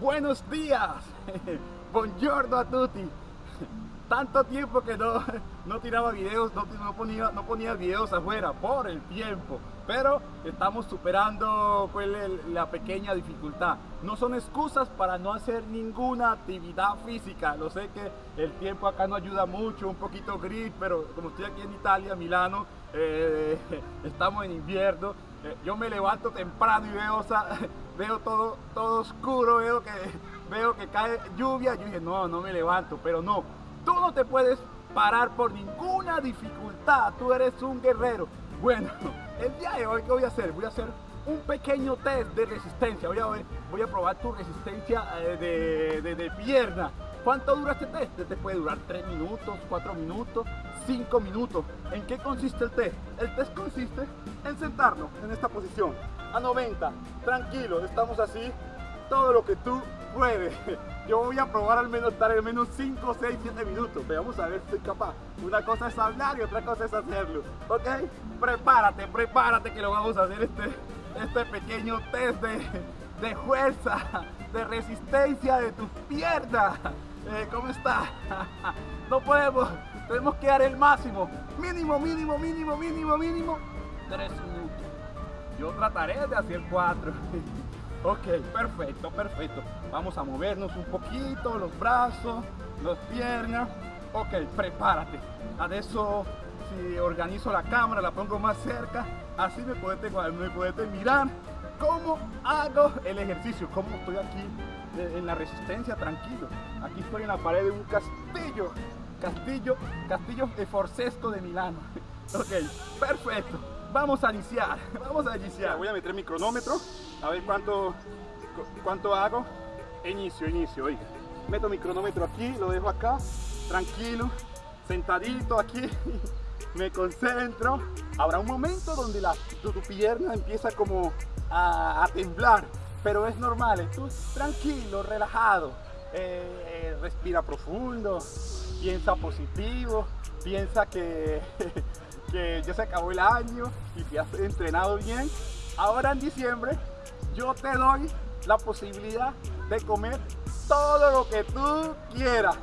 Buenos días. Buongiorno a tutti. Tanto tiempo que no, no tiraba videos, no, no, ponía, no ponía videos afuera por el tiempo. Pero estamos superando pues, la pequeña dificultad. No son excusas para no hacer ninguna actividad física. Lo sé que el tiempo acá no ayuda mucho, un poquito gris, pero como estoy aquí en Italia, Milano, eh, estamos en invierno. Eh, yo me levanto temprano y veo, veo todo, todo oscuro, veo que, veo que cae lluvia. Yo dije, no, no me levanto, pero no. Tú no te puedes parar por ninguna dificultad. Tú eres un guerrero. Bueno, el día de hoy, ¿qué voy a hacer? Voy a hacer un pequeño test de resistencia. Voy a, ver, voy a probar tu resistencia eh, de, de, pierna. ¿Cuánto dura este test? Este puede durar 3 minutos, 4 minutos, 5 minutos. ¿En qué consiste el test? El test consiste en sentarnos en esta posición a 90, tranquilo, estamos así, todo lo que tú puedes. Yo voy a probar al menos estar al menos 5, 6, 7 minutos. Veamos a ver si soy capaz. Una cosa es hablar y otra cosa es hacerlo. ¿Ok? Prepárate, prepárate que lo vamos a hacer este, este pequeño test de, de fuerza, de resistencia de tus piernas. Eh, ¿Cómo está? no podemos, tenemos que dar el máximo. Mínimo, mínimo, mínimo, mínimo, mínimo. 3 minutos. Yo trataré de hacer 4. Ok, perfecto, perfecto. Vamos a movernos un poquito, los brazos, las piernas. Ok, prepárate. eso si organizo la cámara, la pongo más cerca, así me puedes, me puedes mirar cómo hago el ejercicio, cómo estoy aquí en la resistencia, tranquilo. Aquí estoy en la pared de un castillo, castillo, castillo de Forcesto de Milano. Ok, perfecto. Vamos a iniciar, vamos a iniciar. Voy a meter mi cronómetro, a ver cuánto, cuánto hago. Inicio, inicio, oiga. Meto mi cronómetro aquí, lo dejo acá, tranquilo, sentadito aquí. Me concentro. Habrá un momento donde la, tu, pierna empieza como a, temblar, pero es normal. Tú tranquilo, relajado. Eh, respira profundo, piensa positivo, piensa que que ya se acabó el año y te has entrenado bien, ahora en diciembre yo te doy la posibilidad de comer todo lo que tú quieras.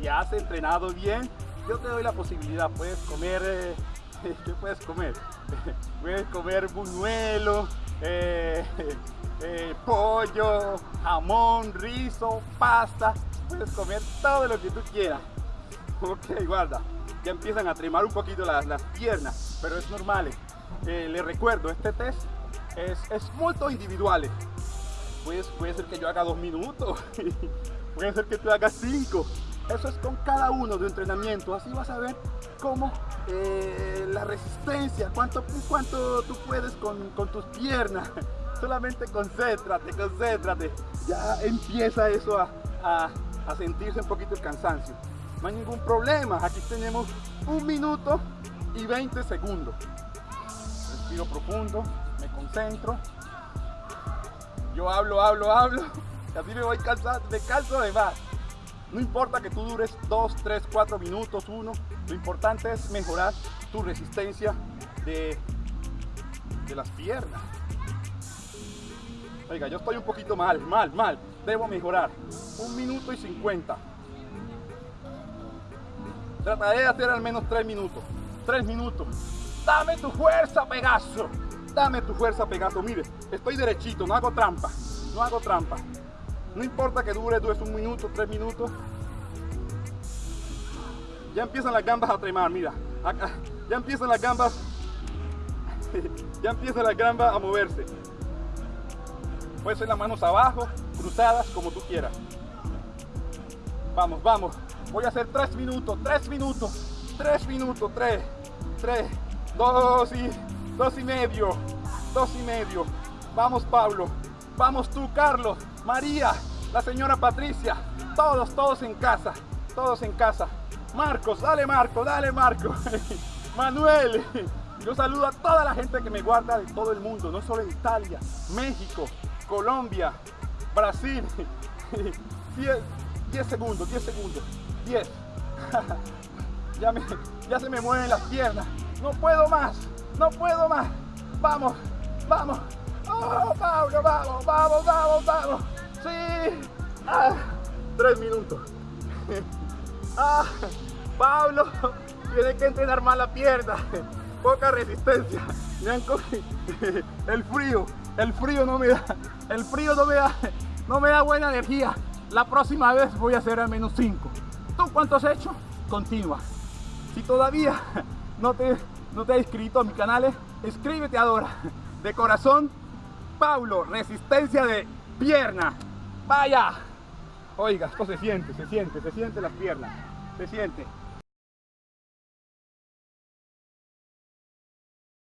Si has entrenado bien, yo te doy la posibilidad, puedes comer, eh, ¿qué puedes comer? puedes comer buñuelo, eh, eh, pollo, jamón, rizo, pasta, puedes comer todo lo que tú quieras. Ok, guarda ya empiezan a tremar un poquito las, piernas, pero es normal. Eh, les recuerdo, este test es, es muy individual. Pues, puede ser que yo haga dos minutos, puede ser que tú hagas cinco. Eso es con cada uno de entrenamiento. Así vas a ver cómo eh, la resistencia, cuánto, cuánto tú puedes con, tus piernas. Solamente concéntrate, concéntrate. Ya empieza eso a sentirse un poquito el cansancio no hay ningún problema. Aquí tenemos un minuto y 20 segundos. Respiro profundo, me concentro. Yo hablo, hablo, hablo. Y así me voy cansando, me canso de más. No importa que tú dures 2, 3, 4 minutos, 1. Lo importante es mejorar tu resistencia de, de las piernas. Oiga, yo estoy un poquito mal, mal, mal. Debo mejorar. Un minuto y 50. Trataré de hacer al menos 3 minutos. 3 minutos. Dame tu fuerza, Pegaso. Dame tu fuerza, Pegaso. Mire, estoy derechito, no hago trampa. No hago trampa. No importa que dure, dure un minuto, 3 minutos. Ya empiezan las gambas a tremar, mira. ya empiezan las gambas. ya empiezan las gambas a moverse. Puede ser las manos abajo, cruzadas, como tú quieras. Vamos, vamos. Voy a hacer tres minutos, tres minutos, tres minutos, tres, tres, dos y, dos y medio, dos y medio. Vamos Pablo, vamos tú Carlos, María, la señora Patricia, todos, todos en casa, todos en casa. Marcos, dale Marco, dale Marco. Manuel, yo saludo a toda la gente que me guarda de todo el mundo, no solo en Italia, México, Colombia, Brasil. 10 segundos, 10 segundos. 10. ya, ya se me mueven las piernas. No puedo más, no puedo más. Vamos, vamos. Oh, Pablo, vamos, vamos, vamos, vamos. Sí. Ah, tres minutos. Ah, Pablo tiene que entrenar más la pierna. Poca resistencia. El frío. El frío no me da. El frío no me da. No me da buena energía. La próxima vez voy a hacer al menos 5. ¿Tú cuánto has hecho? Continúa. Si todavía no te, has inscrito a mi canal, escríbete ahora. De corazón, Pablo, resistencia de pierna. Vaya. Oiga, esto se siente, se siente, se siente las piernas. Se siente.